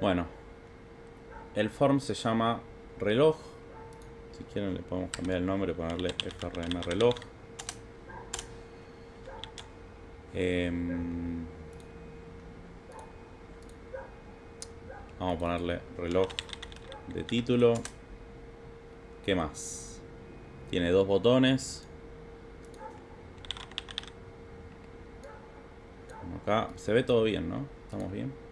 Bueno, el form se llama reloj. Si quieren le podemos cambiar el nombre, ponerle frm reloj. Em, vamos a ponerle reloj de título. ¿Qué más? Tiene dos botones. Acá se ve todo bien, ¿no? ¿Estamos bien?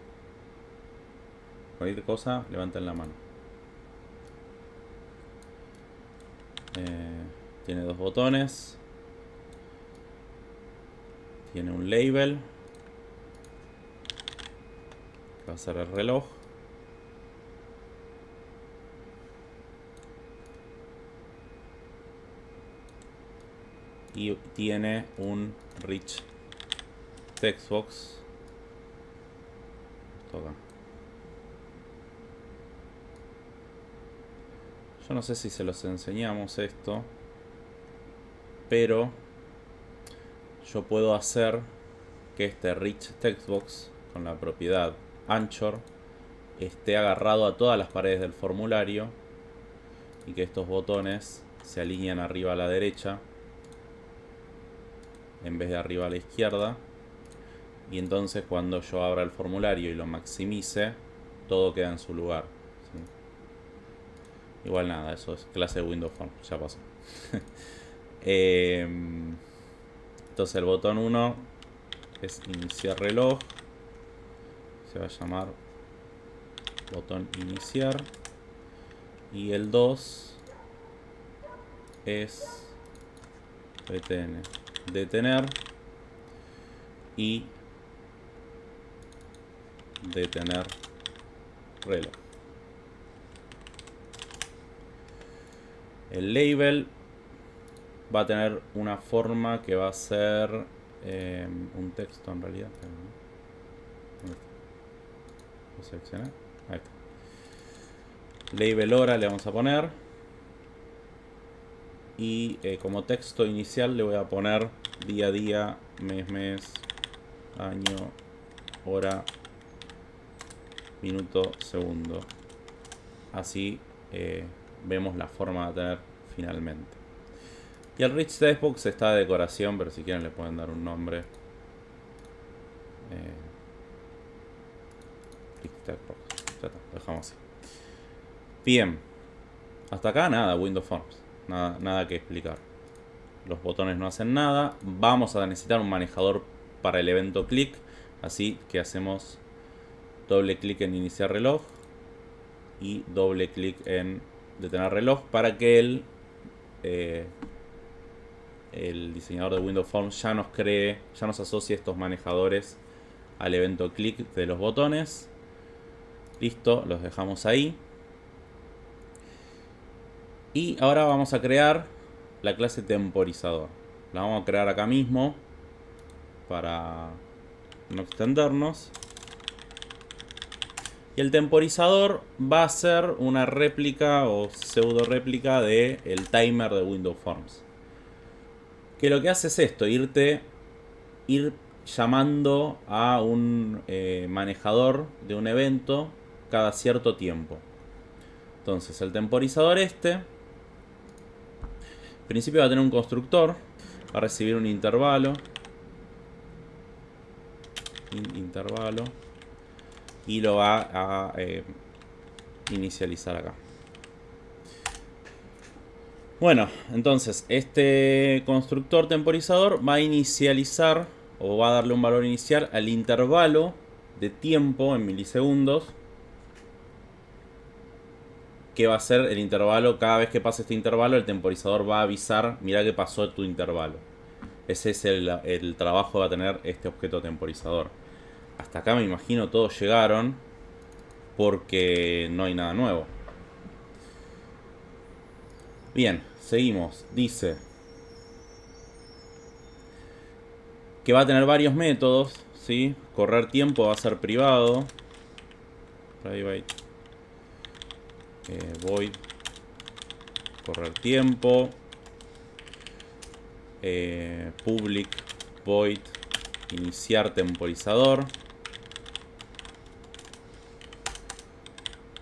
Cualquier cosa, levanten la mano. Eh, tiene dos botones. Tiene un label. va a ser el reloj. Y tiene un rich textbox. Toca. Yo no sé si se los enseñamos esto. Pero yo puedo hacer que este rich textbox con la propiedad anchor esté agarrado a todas las paredes del formulario y que estos botones se alineen arriba a la derecha en vez de arriba a la izquierda y entonces cuando yo abra el formulario y lo maximice todo queda en su lugar igual nada, eso es clase de Windows Form, ya pasó. Em, entonces el botón 1 es iniciar reloj. Se va a llamar botón iniciar. Y el 2 es detener y detener reloj. El label va a tener una forma que va a ser eh, un texto en realidad. Lo seleccioné. Ahí está. Label hora le vamos a poner. Y eh, como texto inicial le voy a poner día a día, mes, mes, año, hora, minuto, segundo. Así eh, vemos la forma de tener finalmente. Y el Rich Textbox está de decoración, pero si quieren le pueden dar un nombre. Eh, ya está, dejamos así. Bien. Hasta acá nada, Windows Forms. Nada, nada que explicar. Los botones no hacen nada. Vamos a necesitar un manejador para el evento click. Así que hacemos doble clic en iniciar reloj y doble clic en detener reloj para que el, eh, el diseñador de Windows Forms ya nos cree, ya nos asocie estos manejadores al evento clic de los botones. Listo, los dejamos ahí. Y ahora vamos a crear la clase temporizador. La vamos a crear acá mismo para no extendernos. Y el temporizador va a ser una réplica o pseudo réplica del el timer de Windows Forms. Que lo que hace es esto, irte, ir llamando a un eh, manejador de un evento cada cierto tiempo. Entonces el temporizador este, en principio va a tener un constructor, va a recibir un intervalo. intervalo y lo va a eh, inicializar acá. Bueno, entonces este constructor temporizador va a inicializar o va a darle un valor inicial al intervalo de tiempo en milisegundos que va a ser el intervalo, cada vez que pase este intervalo el temporizador va a avisar, mira que pasó tu intervalo. Ese es el, el trabajo que va a tener este objeto temporizador hasta acá me imagino todos llegaron porque no hay nada nuevo. Bien, seguimos. Dice que va a tener varios métodos, ¿sí? Correr tiempo va a ser privado. Private. Eh, void. Correr tiempo. Eh, public. Void. Iniciar temporizador.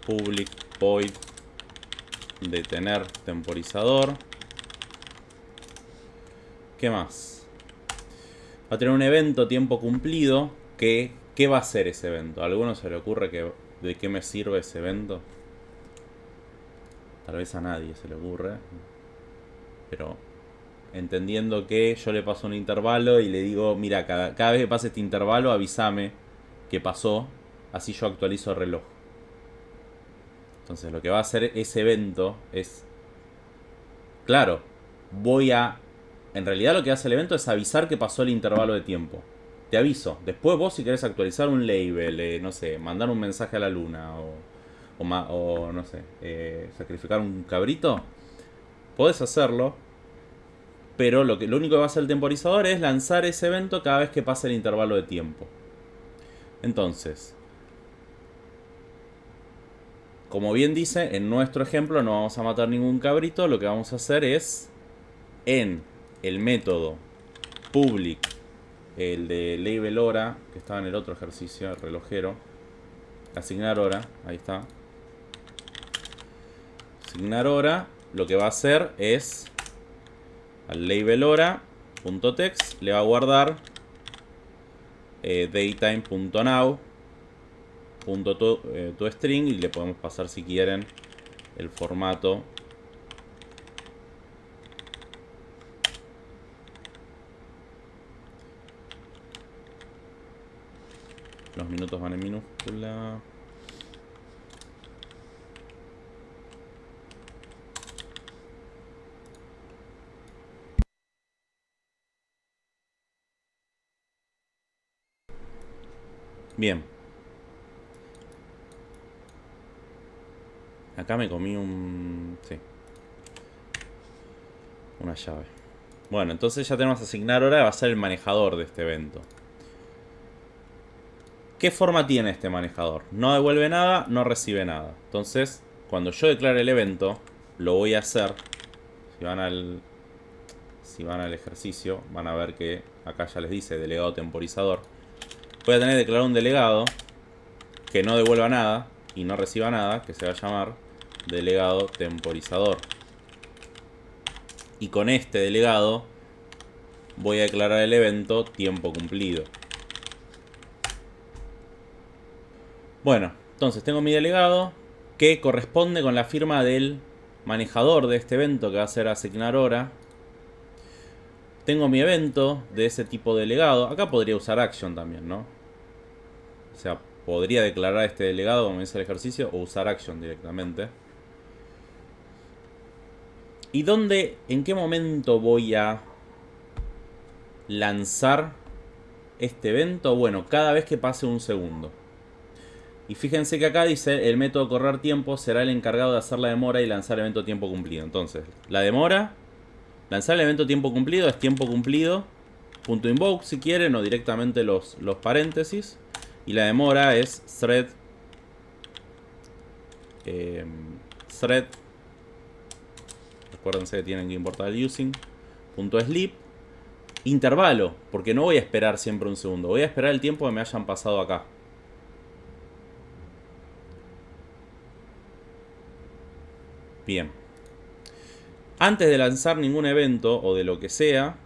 Public void detener temporizador. ¿Qué más? Va a tener un evento tiempo cumplido que... ¿Qué va a ser ese evento? ¿A alguno se le ocurre que, de qué me sirve ese evento? Tal vez a nadie se le ocurre. Pero entendiendo que yo le paso un intervalo y le digo, mira, cada, cada vez que pase este intervalo avísame que pasó, así yo actualizo el reloj. Entonces lo que va a hacer ese evento es, claro, voy a, en realidad lo que hace el evento es avisar que pasó el intervalo de tiempo. Te aviso. Después vos si querés actualizar un label, eh, no sé, mandar un mensaje a la luna o, o, no sé, eh, sacrificar un cabrito, podés hacerlo pero lo, que, lo único que va a hacer el temporizador es lanzar ese evento cada vez que pase el intervalo de tiempo. Entonces, como bien dice, en nuestro ejemplo no vamos a matar ningún cabrito. Lo que vamos a hacer es, en el método public, el de label hora, que estaba en el otro ejercicio, el relojero, asignar hora, ahí está. Asignar hora, lo que va a hacer es al label hora.text le va a guardar eh, daytime.now punto eh, to, string y le podemos pasar si quieren el formato los minutos van en minúscula Bien. Acá me comí un... Sí. Una llave. Bueno, entonces ya tenemos asignar hora. Va a ser el manejador de este evento. ¿Qué forma tiene este manejador? No devuelve nada, no recibe nada. Entonces, cuando yo declare el evento, lo voy a hacer. Si van al, si van al ejercicio, van a ver que acá ya les dice delegado temporizador voy a tener que declarar un delegado que no devuelva nada y no reciba nada, que se va a llamar delegado temporizador. Y con este delegado voy a declarar el evento tiempo cumplido. Bueno, entonces tengo mi delegado que corresponde con la firma del manejador de este evento que va a ser asignar hora tengo mi evento de ese tipo de delegado. Acá podría usar action también, ¿no? O sea, podría declarar este delegado como dice el ejercicio o usar action directamente. ¿Y dónde, en qué momento voy a lanzar este evento? Bueno, cada vez que pase un segundo. Y fíjense que acá dice el método correr tiempo será el encargado de hacer la demora y lanzar evento tiempo cumplido. Entonces, la demora Lanzar el evento tiempo cumplido es tiempo cumplido. Punto invoke si quieren o directamente los, los paréntesis. Y la demora es thread. Eh, thread. Recuérdense que tienen que importar el using. Punto sleep. Intervalo, porque no voy a esperar siempre un segundo. Voy a esperar el tiempo que me hayan pasado acá. Bien. Antes de lanzar ningún evento o de lo que sea,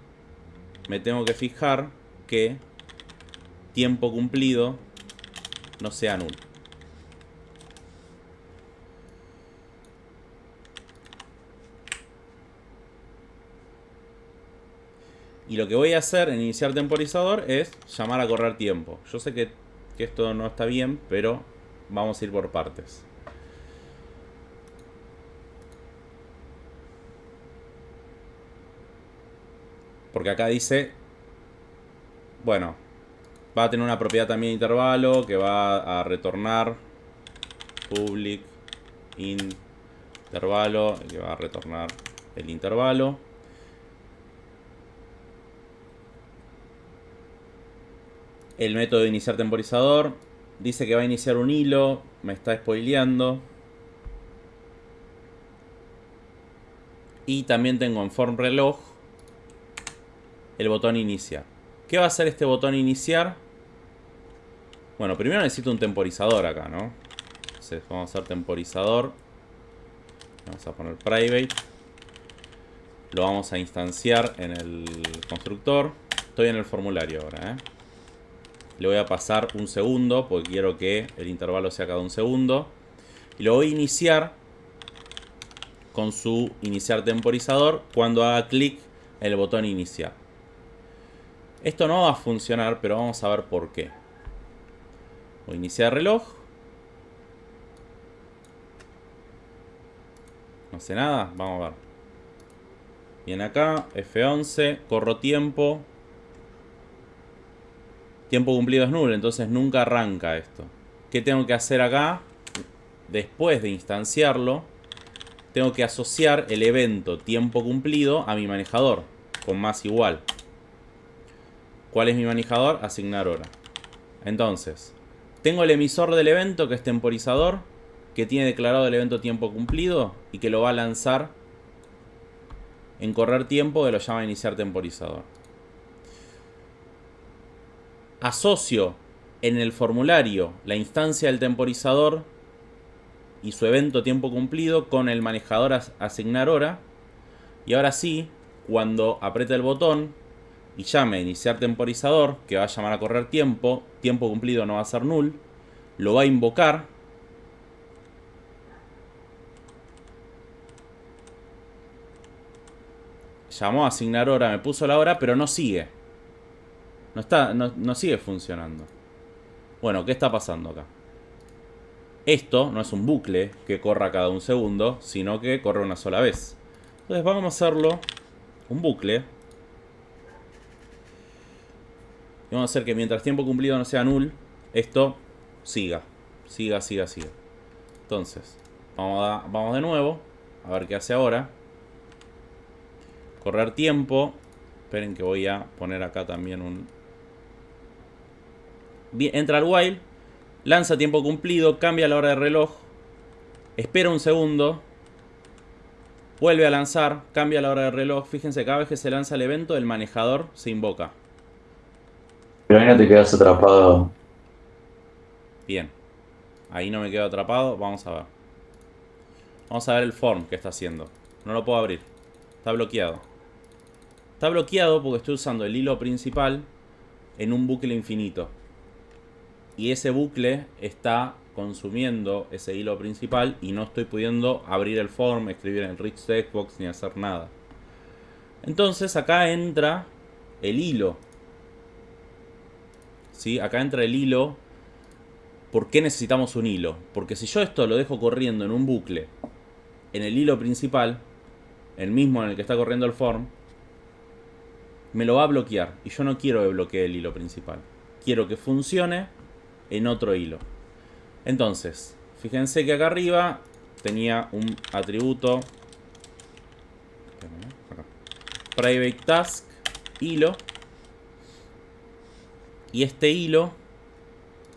me tengo que fijar que tiempo cumplido no sea nulo. Y lo que voy a hacer en iniciar temporizador es llamar a correr tiempo. Yo sé que, que esto no está bien, pero vamos a ir por partes. Porque acá dice, bueno, va a tener una propiedad también intervalo que va a retornar public intervalo, que va a retornar el intervalo. El método de iniciar temporizador dice que va a iniciar un hilo, me está spoileando. Y también tengo en form reloj el botón iniciar. ¿Qué va a hacer este botón iniciar? Bueno, primero necesito un temporizador acá, ¿no? Entonces vamos a hacer temporizador. Vamos a poner private. Lo vamos a instanciar en el constructor. Estoy en el formulario ahora, ¿eh? Le voy a pasar un segundo porque quiero que el intervalo sea cada un segundo. Y lo voy a iniciar con su iniciar temporizador cuando haga clic en el botón iniciar. Esto no va a funcionar, pero vamos a ver por qué. Voy a iniciar reloj. No sé nada, vamos a ver. Bien acá, F11, corro tiempo. Tiempo cumplido es nulo, entonces nunca arranca esto. ¿Qué tengo que hacer acá? Después de instanciarlo, tengo que asociar el evento tiempo cumplido a mi manejador, con más igual. ¿Cuál es mi manejador? Asignar hora. Entonces, tengo el emisor del evento, que es temporizador, que tiene declarado el evento tiempo cumplido y que lo va a lanzar en correr tiempo, que lo llama iniciar temporizador asocio en el formulario la instancia del temporizador y su evento tiempo cumplido con el manejador asignar hora. Y ahora sí, cuando apriete el botón y llame iniciar temporizador, que va a llamar a correr tiempo, tiempo cumplido no va a ser null, lo va a invocar. Llamó a asignar hora, me puso la hora, pero no sigue. No, está, no, sigue funcionando. Bueno, ¿qué está pasando acá? Esto no es un bucle que corra cada un segundo, sino que corre una sola vez. Entonces vamos a hacerlo un bucle. Y vamos a hacer que mientras tiempo cumplido no sea null, esto siga. Siga, siga, siga. Entonces, vamos, de nuevo. A ver qué hace ahora. Correr tiempo. Esperen que voy a poner acá también un, entra al while, lanza tiempo cumplido, cambia la hora de reloj, espera un segundo, vuelve a lanzar, cambia la hora de reloj. Fíjense, cada vez que se lanza el evento, el manejador se invoca. Pero ahí no te quedas atrapado. Bien. Ahí no me quedo atrapado. Vamos a ver. Vamos a ver el form que está haciendo. No lo puedo abrir. Está bloqueado. Está bloqueado porque estoy usando el hilo principal en un bucle infinito y ese bucle está consumiendo ese hilo principal y no estoy pudiendo abrir el form, escribir en el rich textbox ni hacer nada. Entonces acá entra el hilo. ¿Sí? Acá entra el hilo. ¿Por qué necesitamos un hilo? Porque si yo esto lo dejo corriendo en un bucle, en el hilo principal, el mismo en el que está corriendo el form, me lo va a bloquear. Y yo no quiero que bloquee el hilo principal. Quiero que funcione en otro hilo. Entonces, fíjense que acá arriba tenía un atributo private task hilo y este hilo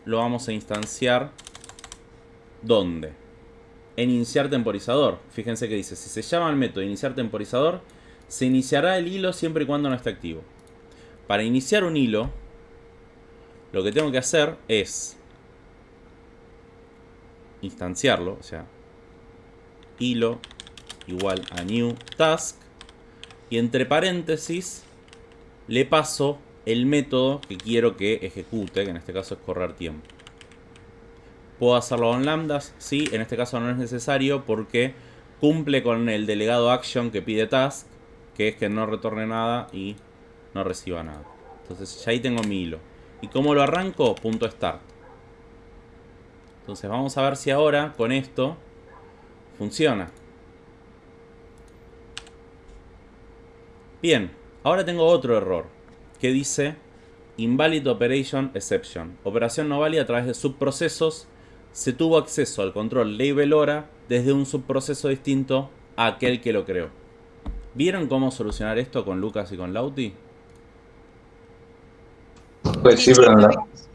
lo vamos a instanciar ¿dónde? en iniciar temporizador fíjense que dice si se llama el método iniciar temporizador se iniciará el hilo siempre y cuando no esté activo para iniciar un hilo lo que tengo que hacer es instanciarlo, o sea, hilo igual a new task y entre paréntesis le paso el método que quiero que ejecute, que en este caso es correr tiempo. ¿Puedo hacerlo con lambdas? Sí, en este caso no es necesario porque cumple con el delegado action que pide task, que es que no retorne nada y no reciba nada. Entonces ya ahí tengo mi hilo. ¿Y cómo lo arranco? Punto start. Entonces vamos a ver si ahora con esto funciona. Bien, ahora tengo otro error que dice Invalid Operation Exception. Operación no válida a través de subprocesos. Se tuvo acceso al control label hora desde un subproceso distinto a aquel que lo creó. ¿Vieron cómo solucionar esto con Lucas y con Lauti? Pues sí, pero la,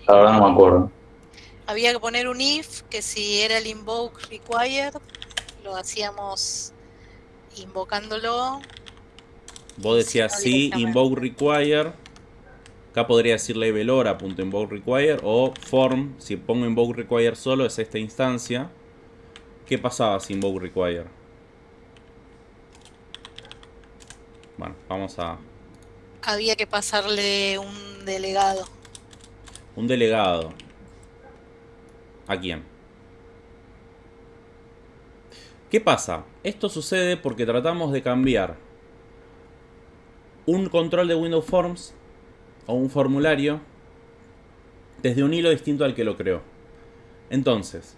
verdad no me acuerdo. Había que poner un if, que si era el invoke required, lo hacíamos invocándolo. Vos decías sí, invoke require. Acá podría decir label hora.invoke require o form, si pongo invoke require solo es esta instancia. ¿Qué pasaba sin invoke require? Bueno, vamos a... Había que pasarle un delegado. Un delegado. ¿A quién? ¿Qué pasa? Esto sucede porque tratamos de cambiar un control de Windows Forms o un formulario desde un hilo distinto al que lo creó. Entonces,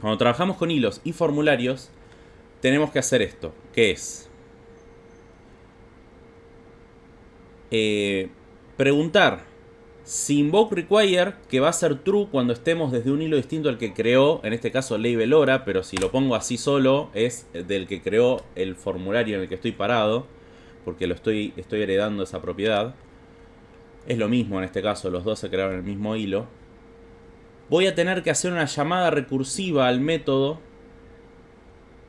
cuando trabajamos con hilos y formularios, tenemos que hacer esto, que es eh, preguntar si invoke require, que va a ser true cuando estemos desde un hilo distinto al que creó, en este caso label hora, pero si lo pongo así solo, es del que creó el formulario en el que estoy parado, porque lo estoy, estoy heredando esa propiedad. Es lo mismo en este caso, los dos se crearon el mismo hilo. Voy a tener que hacer una llamada recursiva al método,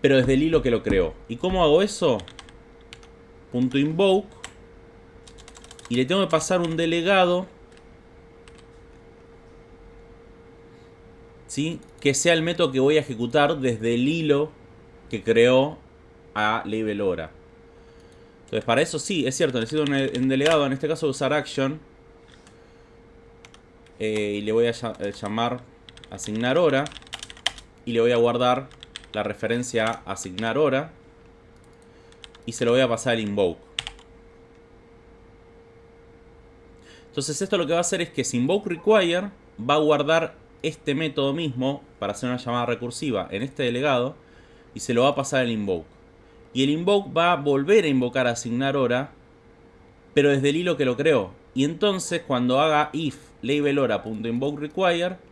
pero desde el hilo que lo creó. ¿Y cómo hago eso? Punto invoke. Y le tengo que pasar un delegado que sea el método que voy a ejecutar desde el hilo que creó a label hora. Entonces para eso sí, es cierto, necesito un, delegado, en este caso usar action. Eh, y le voy a eh, llamar asignar hora. Y le voy a guardar la referencia a asignar hora. Y se lo voy a pasar al invoke. Entonces esto lo que va a hacer es que si invoke require va a guardar este método mismo para hacer una llamada recursiva en este delegado y se lo va a pasar al invoke. Y el invoke va a volver a invocar asignar hora, pero desde el hilo que lo creó. Y entonces cuando haga if label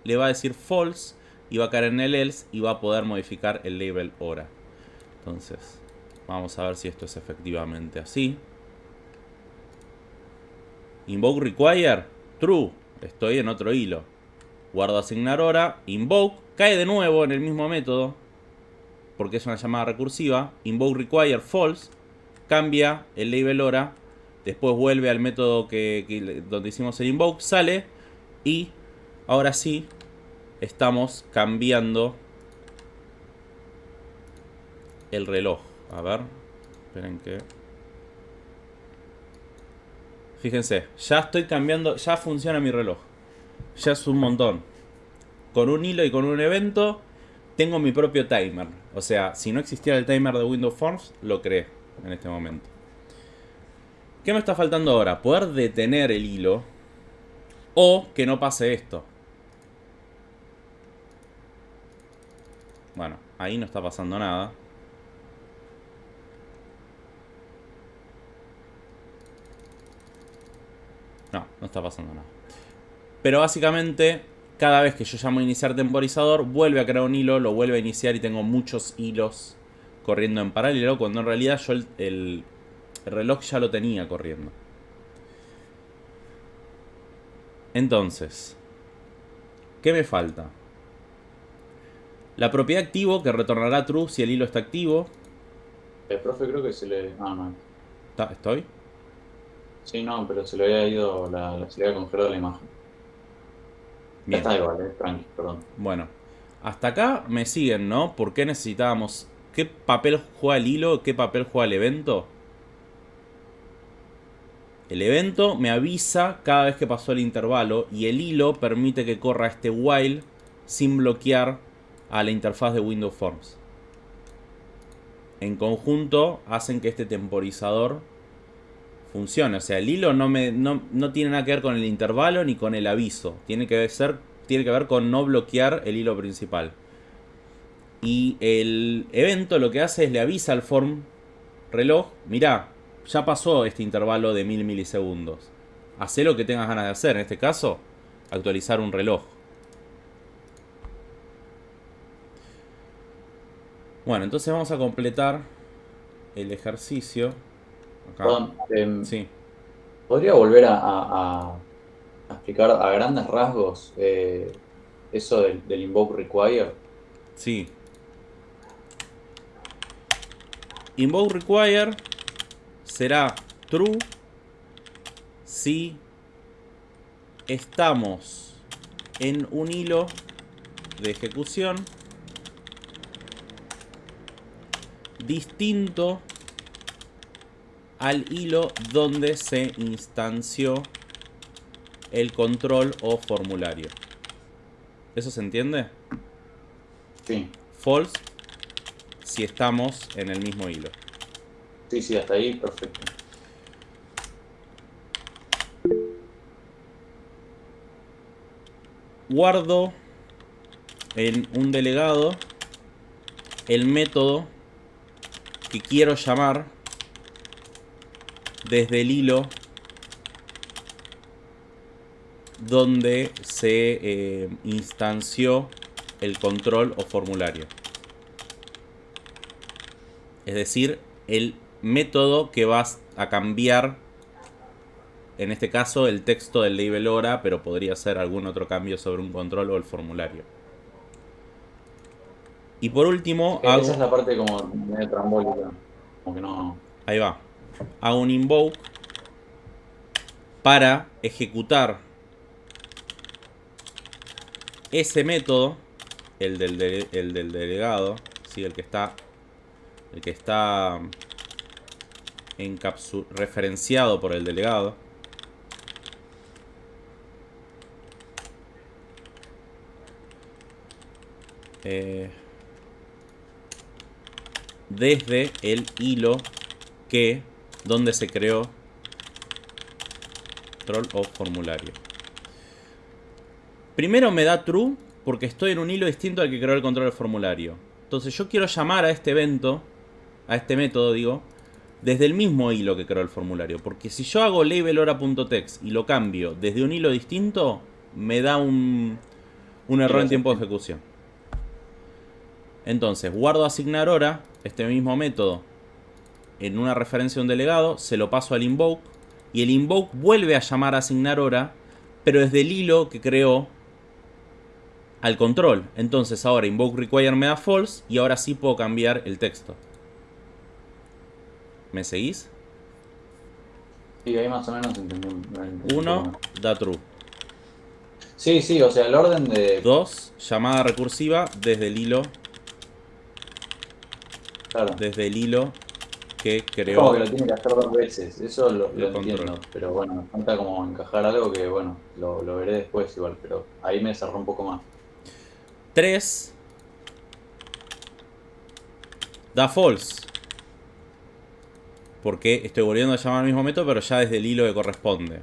le va a decir false y va a caer en el else y va a poder modificar el label hora. Entonces, vamos a ver si esto es efectivamente así. Invoke require, true, estoy en otro hilo. Guardo asignar hora, invoke, cae de nuevo en el mismo método, porque es una llamada recursiva, invoke require false, cambia el label hora, después vuelve al método que, donde hicimos el invoke, sale y ahora sí estamos cambiando el reloj. A ver, esperen que... Fíjense, ya estoy cambiando, ya funciona mi reloj ya es un montón. Con un hilo y con un evento tengo mi propio timer. O sea, si no existiera el timer de Windows Forms, lo creé en este momento. ¿Qué me está faltando ahora? Poder detener el hilo o que no pase esto. Bueno, ahí no está pasando nada. No, no está pasando nada. Pero básicamente, cada vez que yo llamo a iniciar temporizador, vuelve a crear un hilo, lo vuelve a iniciar y tengo muchos hilos corriendo en paralelo, cuando en realidad yo el, reloj ya lo tenía corriendo. Entonces, ¿qué me falta? La propiedad activo que retornará true si el hilo está activo. El profe creo que se le... Ah, no. ¿Estoy? Sí, no, pero se le había ido la, se le había congelado la imagen. Está igual, eh, perdón. Bueno, hasta acá me siguen, ¿no? ¿Por qué necesitábamos... ¿Qué papel juega el hilo? ¿Qué papel juega el evento? El evento me avisa cada vez que pasó el intervalo y el hilo permite que corra este while sin bloquear a la interfaz de Windows Forms. En conjunto hacen que este temporizador funcione. O sea, el hilo no, me, no, tiene nada que ver con el intervalo ni con el aviso. Tiene que, ser, tiene que ver con no bloquear el hilo principal. Y el evento lo que hace es le avisa al form reloj, mirá, ya pasó este intervalo de mil milisegundos. Hacé lo que tengas ganas de hacer. En este caso, actualizar un reloj. Bueno, entonces vamos a completar el ejercicio. Em, sí. ¿Podría volver a, explicar a grandes rasgos eh, eso del, invoke require? Sí. Invoke require será true si estamos en un hilo de ejecución distinto al hilo donde se instanció el control o formulario. ¿Eso se entiende? Sí. False si estamos en el mismo hilo. Sí, sí, hasta ahí perfecto. Guardo en un delegado el método que quiero llamar desde el hilo donde se eh, instanció el control o formulario. Es decir, el método que vas a cambiar, en este caso el texto del label hora, pero podría ser algún otro cambio sobre un control o el formulario. Y por último, hago... Esa es la parte como medio trambólica. Como que no... Ahí va. Hago un invoke para ejecutar ese método, el del, el del delegado, ¿sí? el que está el que está referenciado por el delegado. Eh, desde el hilo que donde se creó control o formulario. Primero me da true porque estoy en un hilo distinto al que creó el control del formulario. Entonces yo quiero llamar a este evento, a este método digo, desde el mismo hilo que creó el formulario. Porque si yo hago labelhora.text y lo cambio desde un hilo distinto, me da un, un error en tiempo de ejecución. Entonces, guardo asignar hora, este mismo método, en una referencia a un delegado, se lo paso al invoke, y el invoke vuelve a llamar a asignar hora, pero desde el hilo que creó al control. Entonces ahora invoke require me da false, y ahora sí puedo cambiar el texto. ¿Me seguís? Sí, ahí más o menos entendí. 1 da true. Sí, sí, o sea, el orden de... 2, llamada recursiva desde el hilo desde el hilo que creó. Como que lo tiene que hacer dos veces, eso lo, entiendo. Pero bueno, me falta como encajar algo que, bueno, lo, veré después igual, pero ahí me cerró un poco más. 3 da false. Porque estoy volviendo a llamar al mismo método, pero ya desde el hilo que corresponde.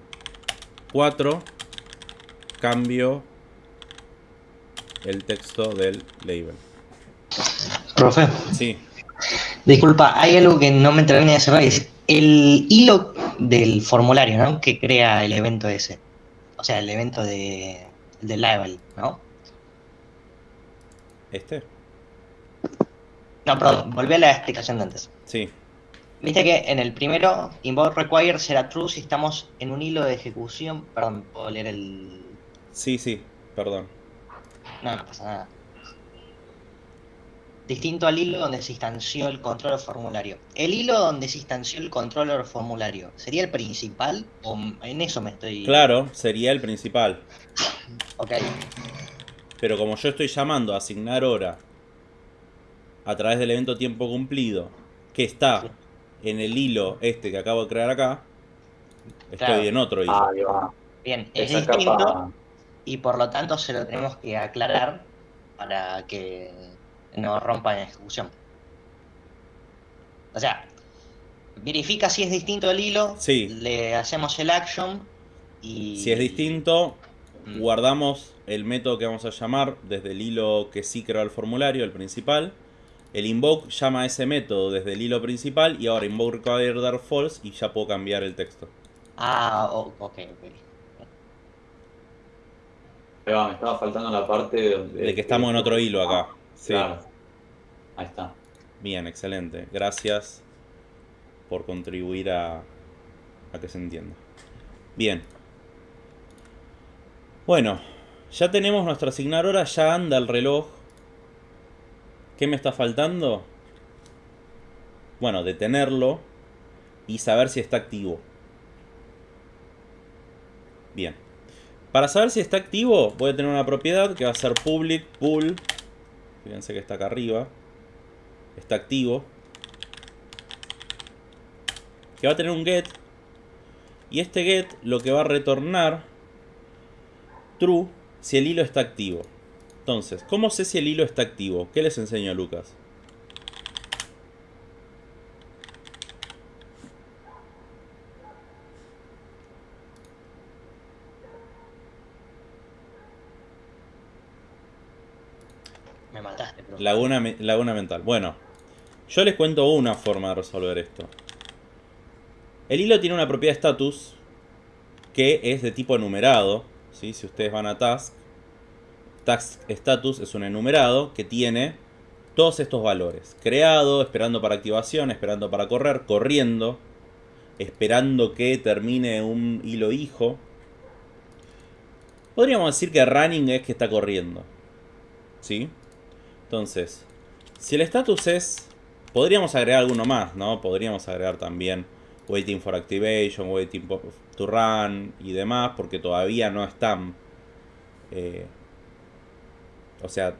4 cambio el texto del label. Profe. Sí. Disculpa, hay algo que no me termina de cerrar. Es el hilo del formulario, ¿no? Que crea el evento ese. O sea, el evento de, del level, ¿no? ¿Este? No, perdón, volví a la explicación de antes. Sí. Viste que en el primero, invoke require será true si estamos en un hilo de ejecución. Perdón, puedo leer el. Sí, sí, perdón. No, no pasa nada distinto al hilo donde se instanció el controller formulario. ¿El hilo donde se instanció el controller formulario sería el principal? ¿O en eso me estoy...? Claro, sería el principal. ok. Pero como yo estoy llamando a asignar hora a través del evento tiempo cumplido, que está en el hilo este que acabo de crear acá, estoy en otro hilo. Ah, Bien, es distinto y por lo tanto se lo tenemos que aclarar para que no rompa en ejecución. O sea, verifica si es distinto el hilo, sí. le hacemos el action y... Si es distinto, mm. guardamos el método que vamos a llamar desde el hilo que sí creó el formulario, el principal. El invoke llama a ese método desde el hilo principal y ahora invoke require dar false y ya puedo cambiar el texto. Ah, ok, ok. me estaba faltando la parte de que estamos en otro hilo acá. Claro. Ahí está. Bien, excelente. Gracias por contribuir a, a que se entienda. Bien. Bueno, ya tenemos nuestra asignar hora, ya anda el reloj. ¿Qué me está faltando? Bueno, detenerlo y saber si está activo. Bien. Para saber si está activo, voy a tener una propiedad que va a ser public pool Fíjense que está acá arriba. Está activo. Que va a tener un get. Y este get lo que va a retornar true si el hilo está activo. Entonces, ¿cómo sé si el hilo está activo? ¿Qué les enseño a Lucas? Laguna, laguna mental. Bueno, yo les cuento una forma de resolver esto. El hilo tiene una propiedad status que es de tipo enumerado. ¿sí? Si ustedes van a task, task status es un enumerado que tiene todos estos valores. Creado, esperando para activación, esperando para correr, corriendo, esperando que termine un hilo hijo. Podríamos decir que running es que está corriendo. ¿Sí? Entonces, si el status es... Podríamos agregar alguno más, ¿no? Podríamos agregar también waiting for activation, waiting to run y demás, porque todavía no están... eh, o sea,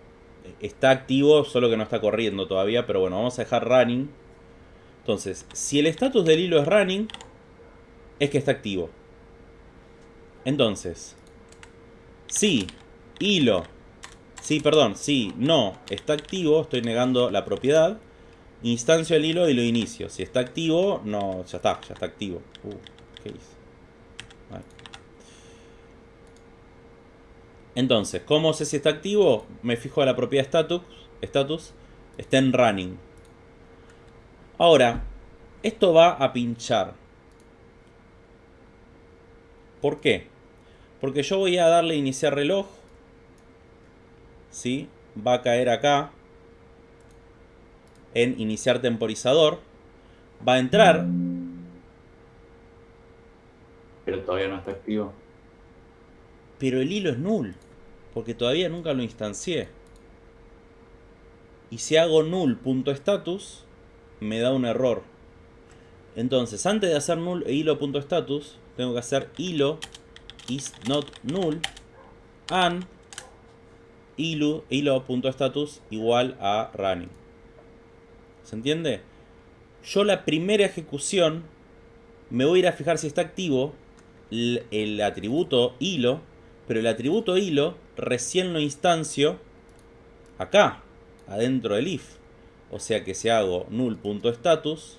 está activo, solo que no está corriendo todavía, pero bueno, vamos a dejar running. Entonces, si el status del hilo es running, es que está activo. Entonces, si hilo Sí, perdón, sí, no, está activo, estoy negando la propiedad. Instancio el hilo y lo inicio. Si está activo, no, ya está, ya está activo. Uh, ¿qué hice? Entonces, ¿cómo sé si está activo? Me fijo a la propiedad status, status, está en running. Ahora, esto va a pinchar. ¿Por qué? Porque yo voy a darle iniciar reloj ¿sí? va a caer acá en iniciar temporizador. Va a entrar, Pero todavía no está activo. pero el hilo es null, porque todavía nunca lo instancié. Y si hago null.status, me da un error. Entonces, antes de hacer null e hilo.status, tengo que hacer hilo is not null and hilo, hilo.status igual a running. ¿Se entiende? Yo la primera ejecución me voy a ir a fijar si está activo el, el atributo hilo, pero el atributo hilo recién lo instancio acá, adentro del if. O sea que si hago null.status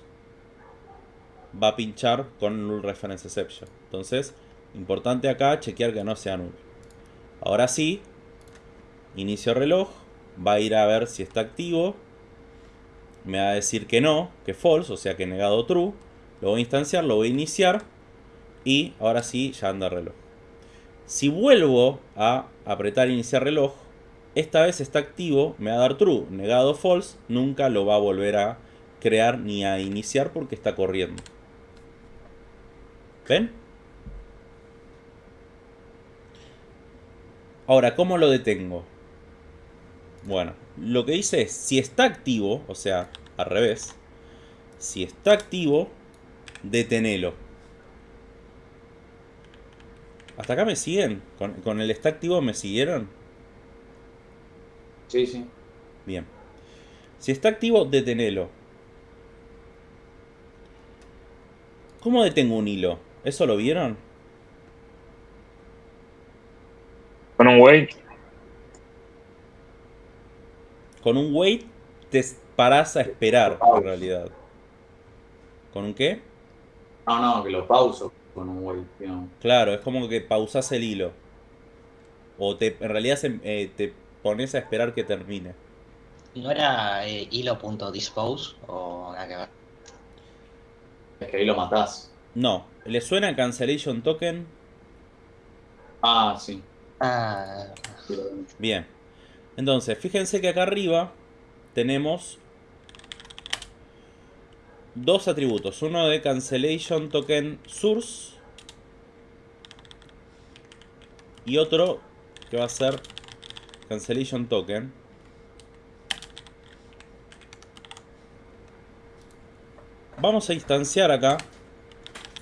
va a pinchar con null reference exception. Entonces, importante acá chequear que no sea null. Ahora sí, inicio reloj, va a ir a ver si está activo, me va a decir que no, que false, o sea que negado true, lo voy a instanciar, lo voy a iniciar y ahora sí ya anda reloj. Si vuelvo a apretar iniciar reloj, esta vez está activo, me va a dar true, negado false, nunca lo va a volver a crear ni a iniciar porque está corriendo. ¿Ven? Ahora, ¿cómo lo detengo? Bueno, lo que dice es, si está activo, o sea, al revés, si está activo, detenelo. ¿Hasta acá me siguen? ¿Con, con el está activo me siguieron? Sí, sí. Bien. Si está activo, detenelo. ¿Cómo detengo un hilo? ¿Eso lo vieron? Con un wait. Con un wait te parás a esperar, en realidad. ¿Con un qué? No, no, que lo pauso con un wait, digamos. Claro, es como que pausas el hilo. O te, en realidad se- eh, te pones a esperar que termine. ¿No era eh, hilo.dispose o nada que ver? Es que ahí lo matás. No, ¿le suena cancellation token? Ah, sí. Ah, sí lo veo. Bien. Entonces, fíjense que acá arriba tenemos dos atributos. Uno de cancellation token source y otro que va a ser cancellation token. Vamos a instanciar acá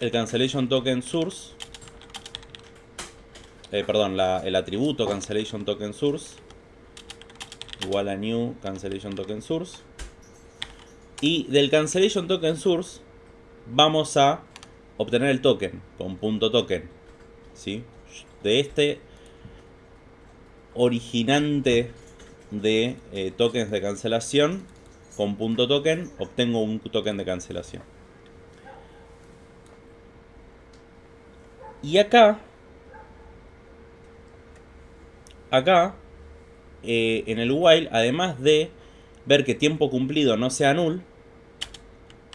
el cancellation token source. Eh, perdón, el atributo cancellation token source igual a new cancellation token source y del cancellation token source vamos a obtener el token con punto token. ¿sí? De este originante de eh, tokens de cancelación con punto token obtengo un token de cancelación. Y acá, acá, eh, en el while, además de ver que tiempo cumplido no sea null,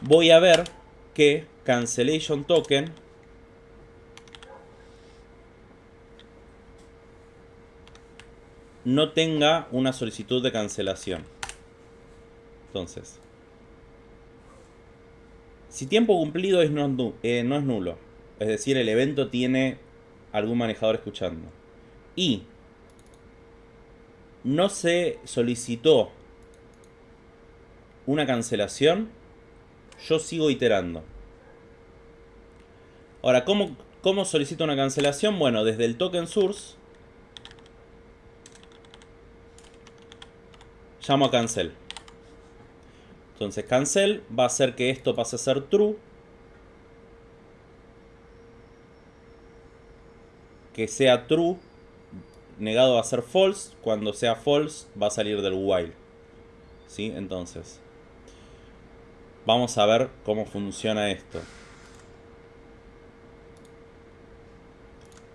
voy a ver que cancellation token no tenga una solicitud de cancelación. Entonces, si tiempo cumplido es no, eh, no es nulo, es decir, el evento tiene algún manejador escuchando, y no se solicitó una cancelación, yo sigo iterando. Ahora, ¿cómo, ¿cómo solicito una cancelación? Bueno, desde el token source llamo a cancel. Entonces cancel va a hacer que esto pase a ser true. Que sea true negado va a ser false. Cuando sea false va a salir del while. ¿Sí? Entonces vamos a ver cómo funciona esto.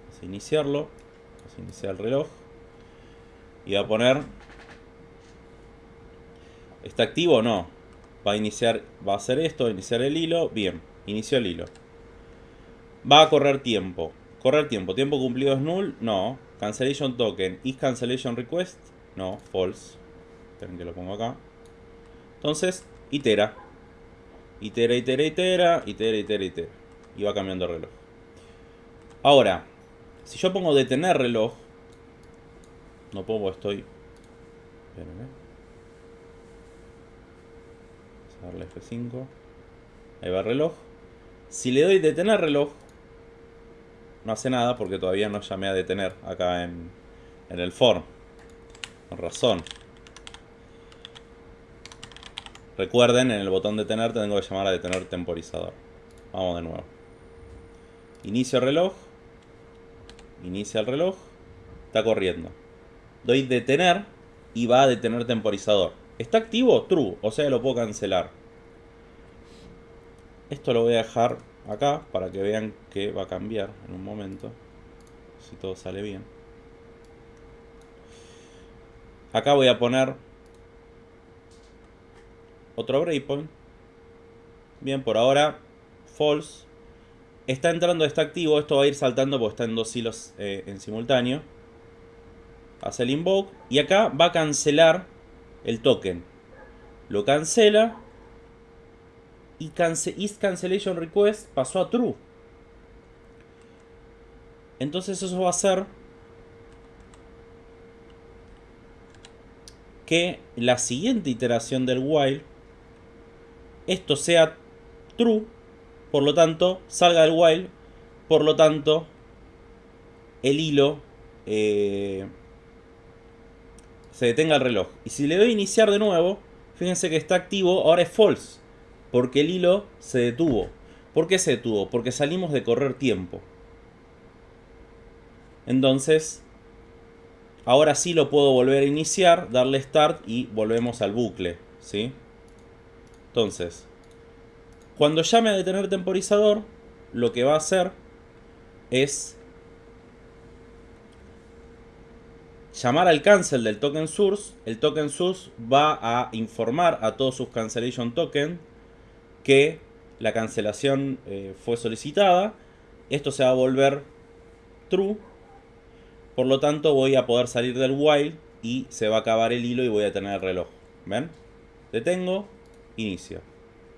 Vamos a iniciarlo. Vamos a iniciar el reloj. Y va a poner ¿Está activo o no? Va a iniciar, va a hacer esto, iniciar el hilo. Bien, inició el hilo. Va a correr tiempo. Correr tiempo. ¿Tiempo cumplido es null? No. Cancellation token. ¿Is cancellation request? No, false. Esperen que lo pongo acá. Entonces, itera. Itera, itera, itera. Itera, itera, itera. Y va cambiando el reloj. Ahora, si yo pongo detener reloj. No pongo, estoy... Espérenme darle F5. Ahí va el reloj. Si le doy detener reloj, no hace nada porque todavía no llamé a detener acá en, en el form. Con razón. Recuerden, en el botón detener tengo que llamar a detener temporizador. Vamos de nuevo. Inicio reloj. Inicia el reloj. Está corriendo. Doy detener y va a detener temporizador. ¿Está activo? True. O sea, lo puedo cancelar. Esto lo voy a dejar acá para que vean que va a cambiar en un momento. Si todo sale bien. Acá voy a poner otro breakpoint. Bien, por ahora false. Está entrando, está activo. Esto va a ir saltando porque está en dos hilos eh, en simultáneo. Hace el invoke. Y acá va a cancelar el token. Lo cancela. Y is cancellation request pasó a true. Entonces eso va a hacer que la siguiente iteración del while esto sea true, por lo tanto salga del while, por lo tanto el hilo eh, se detenga el reloj. Y si le doy a iniciar de nuevo, fíjense que está activo, ahora es false. Porque el hilo se detuvo. ¿Por qué se detuvo? Porque salimos de correr tiempo. Entonces, ahora sí lo puedo volver a iniciar, darle start y volvemos al bucle. ¿sí? Entonces, cuando llame a detener temporizador, lo que va a hacer es llamar al cancel del token source, el token source va a informar a todos sus cancellation token que la cancelación eh, fue solicitada. Esto se va a volver true. Por lo tanto voy a poder salir del while y se va a acabar el hilo y voy a tener el reloj. ¿Ven? Detengo, inicio.